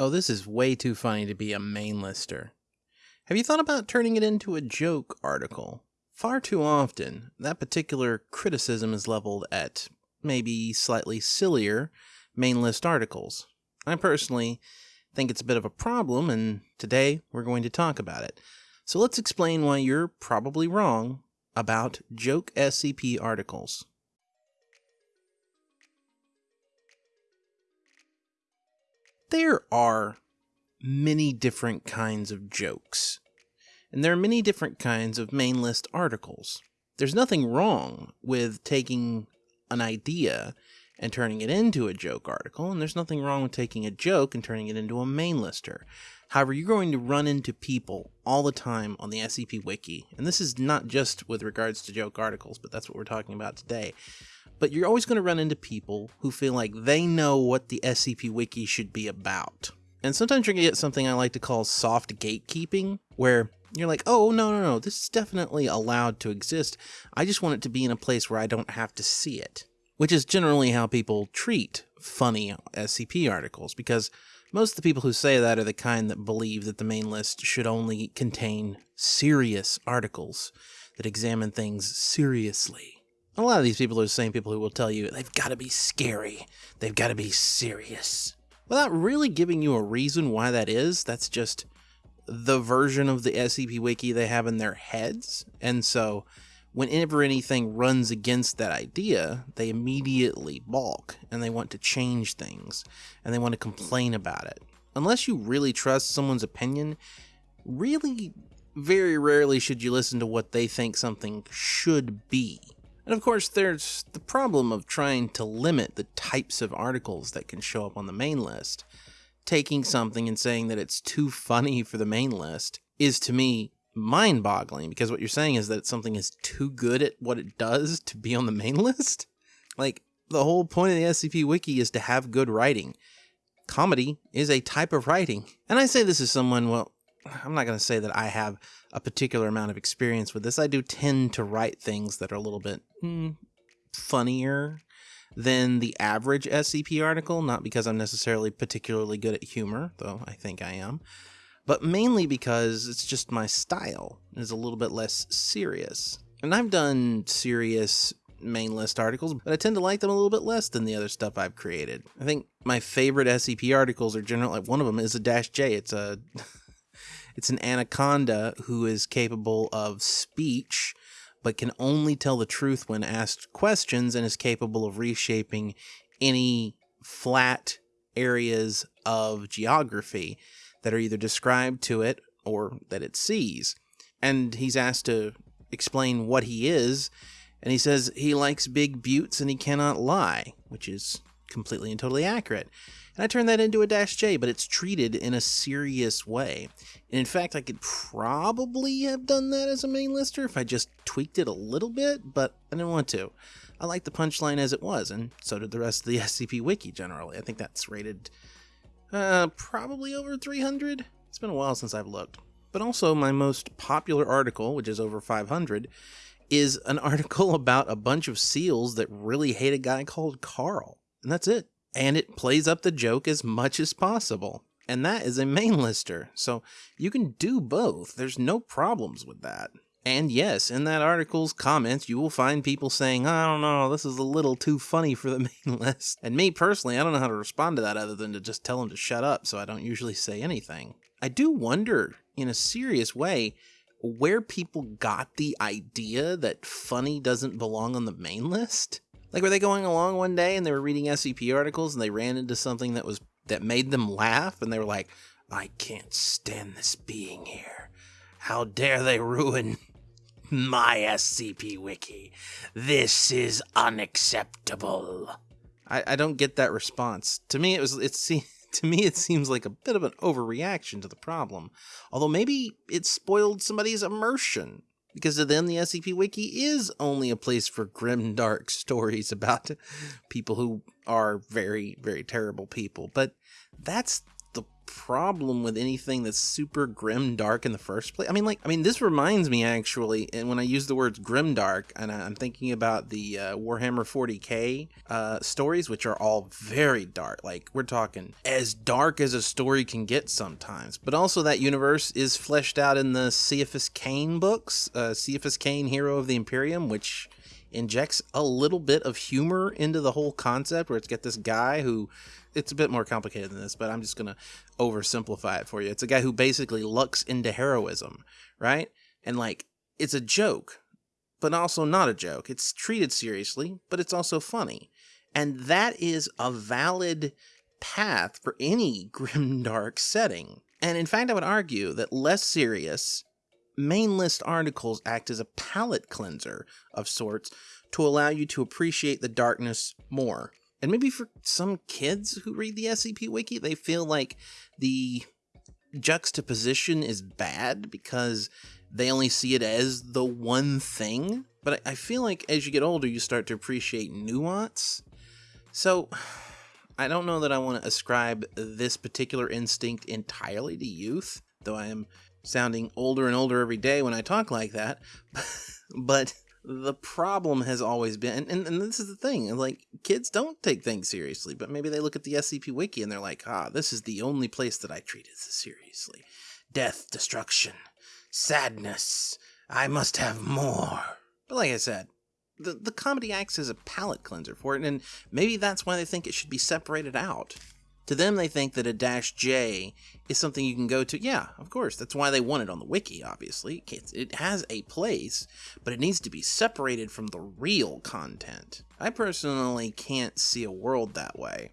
Oh, this is way too funny to be a main lister. Have you thought about turning it into a joke article? Far too often, that particular criticism is leveled at maybe slightly sillier main list articles. I personally think it's a bit of a problem, and today we're going to talk about it. So let's explain why you're probably wrong about joke SCP articles. There are many different kinds of jokes, and there are many different kinds of main list articles. There's nothing wrong with taking an idea and turning it into a joke article, and there's nothing wrong with taking a joke and turning it into a main lister. However, you're going to run into people all the time on the SCP Wiki, and this is not just with regards to joke articles, but that's what we're talking about today. But you're always going to run into people who feel like they know what the SCP Wiki should be about. And sometimes you're going to get something I like to call soft gatekeeping, where you're like, oh, no, no, no, this is definitely allowed to exist. I just want it to be in a place where I don't have to see it which is generally how people treat funny SCP articles, because most of the people who say that are the kind that believe that the main list should only contain serious articles that examine things seriously. A lot of these people are the same people who will tell you they've got to be scary, they've got to be serious. Without really giving you a reason why that is, that's just the version of the SCP Wiki they have in their heads. And so whenever anything runs against that idea, they immediately balk and they want to change things and they want to complain about it. Unless you really trust someone's opinion, really very rarely should you listen to what they think something should be. And of course, there's the problem of trying to limit the types of articles that can show up on the main list. Taking something and saying that it's too funny for the main list is to me mind boggling because what you're saying is that something is too good at what it does to be on the main list. Like, the whole point of the SCP Wiki is to have good writing. Comedy is a type of writing. And I say this as someone, well, I'm not going to say that I have a particular amount of experience with this. I do tend to write things that are a little bit hmm, funnier than the average SCP article, not because I'm necessarily particularly good at humor, though I think I am but mainly because it's just my style is a little bit less serious. And I've done serious main list articles, but I tend to like them a little bit less than the other stuff I've created. I think my favorite SCP articles are generally like one of them is a dash J. It's a it's an anaconda who is capable of speech but can only tell the truth when asked questions and is capable of reshaping any flat areas of geography that are either described to it or that it sees. And he's asked to explain what he is, and he says he likes big buttes and he cannot lie, which is completely and totally accurate. And I turned that into a dash J, but it's treated in a serious way. And in fact, I could probably have done that as a main lister if I just tweaked it a little bit, but I didn't want to. I like the punchline as it was, and so did the rest of the SCP Wiki generally. I think that's rated uh, probably over 300. It's been a while since I've looked. But also, my most popular article, which is over 500, is an article about a bunch of seals that really hate a guy called Carl. And that's it. And it plays up the joke as much as possible. And that is a main lister. So you can do both. There's no problems with that. And yes, in that article's comments, you will find people saying, I don't know, this is a little too funny for the main list. And me personally, I don't know how to respond to that other than to just tell them to shut up, so I don't usually say anything. I do wonder, in a serious way, where people got the idea that funny doesn't belong on the main list. Like, were they going along one day and they were reading SCP articles and they ran into something that was that made them laugh and they were like, I can't stand this being here. How dare they ruin my SCP Wiki. This is unacceptable. I, I don't get that response. To me, it was it it's to me it seems like a bit of an overreaction to the problem. Although maybe it spoiled somebody's immersion. Because to them, the SCP Wiki is only a place for grim, dark stories about people who are very, very terrible people. But that's problem with anything that's super grim dark in the first place. I mean, like, I mean, this reminds me actually, and when I use the words grim dark, and I'm thinking about the uh, Warhammer 40k uh, stories, which are all very dark. Like, we're talking as dark as a story can get sometimes. But also, that universe is fleshed out in the Ciaphas Cain books, uh, Ciaphas Cain, Hero of the Imperium, which injects a little bit of humor into the whole concept where it's got this guy who it's a bit more complicated than this, but I'm just gonna oversimplify it for you. It's a guy who basically lucks into heroism, right? And like it's a joke, but also not a joke. It's treated seriously, but it's also funny. And that is a valid path for any grim dark setting. And in fact, I would argue that less serious main list articles act as a palate cleanser of sorts to allow you to appreciate the darkness more. And maybe for some kids who read the SCP Wiki, they feel like the juxtaposition is bad because they only see it as the one thing. But I feel like as you get older, you start to appreciate nuance. So I don't know that I want to ascribe this particular instinct entirely to youth, though I am sounding older and older every day when I talk like that. but the problem has always been and, and, this is the thing like kids don't take things seriously but maybe they look at the scp wiki and they're like ah this is the only place that i treat it seriously. Death destruction sadness. I must have more. But like i said the, the comedy acts as a palate cleanser for it and maybe that's why they think it should be separated out to them, they think that a dash J is something you can go to. Yeah, of course. That's why they want it on the wiki, obviously. It has a place, but it needs to be separated from the real content. I personally can't see a world that way.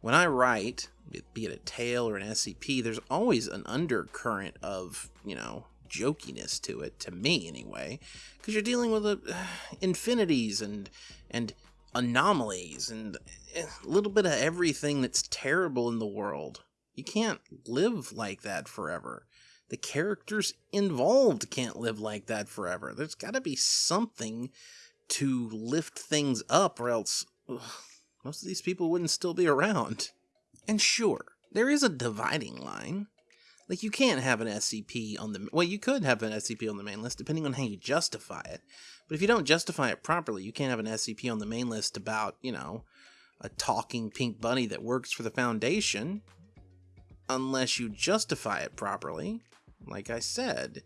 When I write, be it a tale or an SCP, there's always an undercurrent of, you know, jokiness to it, to me anyway, because you're dealing with uh, infinities and and anomalies and eh, a little bit of everything that's terrible in the world. You can't live like that forever. The characters involved can't live like that forever. There's got to be something to lift things up, or else ugh, most of these people wouldn't still be around. And sure, there is a dividing line. Like, you can't have an SCP on the. Well, you could have an SCP on the main list, depending on how you justify it. But if you don't justify it properly, you can't have an SCP on the main list about, you know, a talking pink bunny that works for the Foundation unless you justify it properly. Like I said,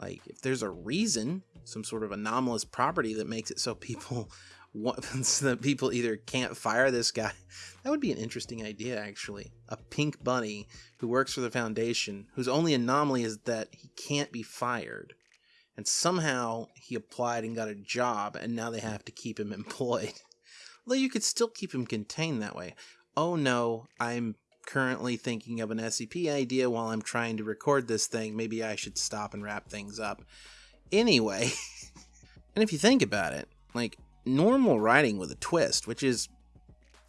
like if there's a reason, some sort of anomalous property that makes it so people so that people either can't fire this guy. That would be an interesting idea actually. A pink bunny who works for the Foundation whose only anomaly is that he can't be fired and somehow he applied and got a job, and now they have to keep him employed. Although you could still keep him contained that way. Oh no, I'm currently thinking of an SCP idea while I'm trying to record this thing. Maybe I should stop and wrap things up. Anyway, and if you think about it, like normal writing with a twist, which is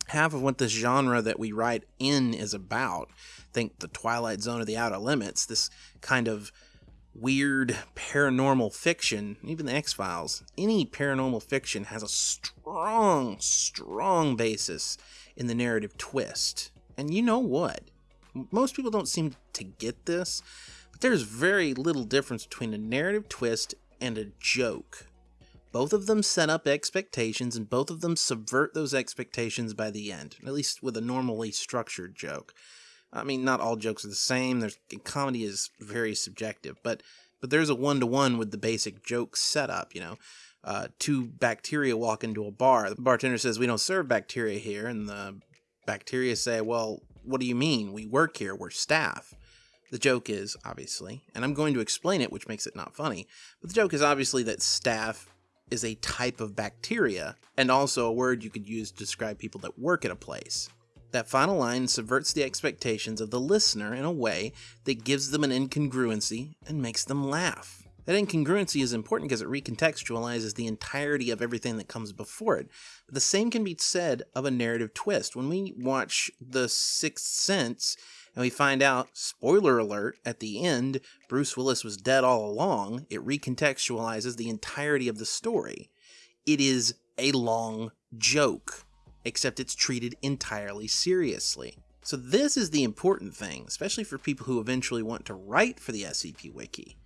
half of what this genre that we write in is about. Think the Twilight Zone or the Outer Limits, this kind of weird paranormal fiction, even the X Files, any paranormal fiction has a strong, strong basis in the narrative twist. And you know what? Most people don't seem to get this, but there's very little difference between a narrative twist and a joke. Both of them set up expectations, and both of them subvert those expectations by the end, at least with a normally structured joke. I mean, not all jokes are the same. There's comedy is very subjective, but but there's a one to one with the basic joke setup. You know, uh, two bacteria walk into a bar. The bartender says, "We don't serve bacteria here," and the bacteria say, "Well, what do you mean? We work here. We're staff." The joke is obviously, and I'm going to explain it, which makes it not funny. But the joke is obviously that staff is a type of bacteria, and also a word you could use to describe people that work at a place. That final line subverts the expectations of the listener in a way that gives them an incongruency and makes them laugh. That incongruency is important because it recontextualizes the entirety of everything that comes before it. But the same can be said of a narrative twist. When we watch The Sixth Sense and we find out, spoiler alert, at the end, Bruce Willis was dead all along, it recontextualizes the entirety of the story. It is a long joke except it's treated entirely seriously. So this is the important thing, especially for people who eventually want to write for the SCP Wiki.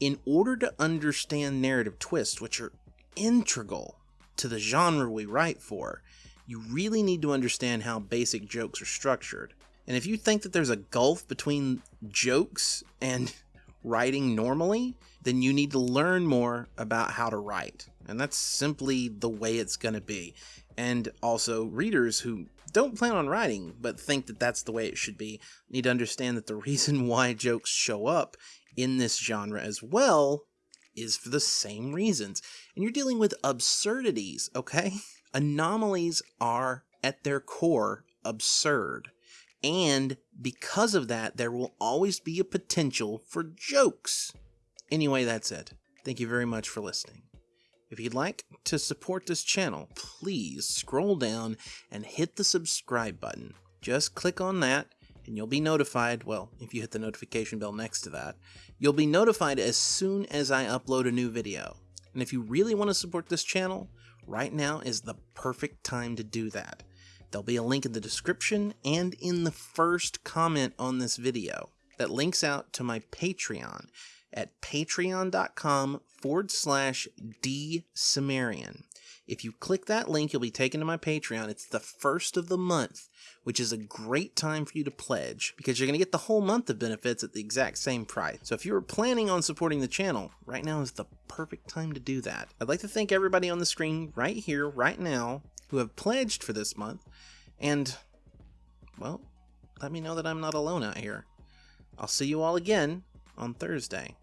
In order to understand narrative twists, which are integral to the genre we write for, you really need to understand how basic jokes are structured. And if you think that there's a gulf between jokes and writing normally, then you need to learn more about how to write. And that's simply the way it's going to be. And also, readers who don't plan on writing but think that that's the way it should be need to understand that the reason why jokes show up in this genre as well is for the same reasons. And you're dealing with absurdities, okay? Anomalies are, at their core, absurd. And because of that, there will always be a potential for jokes. Anyway, that's it. Thank you very much for listening. If you'd like to support this channel, please scroll down and hit the subscribe button. Just click on that and you'll be notified, well, if you hit the notification bell next to that, you'll be notified as soon as I upload a new video. And if you really want to support this channel, right now is the perfect time to do that. There'll be a link in the description and in the first comment on this video that links out to my Patreon at patreon.com forward slash dsumerian. If you click that link, you'll be taken to my Patreon. It's the first of the month, which is a great time for you to pledge because you're going to get the whole month of benefits at the exact same price. So if you were planning on supporting the channel, right now is the perfect time to do that. I'd like to thank everybody on the screen right here, right now, who have pledged for this month. And, well, let me know that I'm not alone out here. I'll see you all again on Thursday.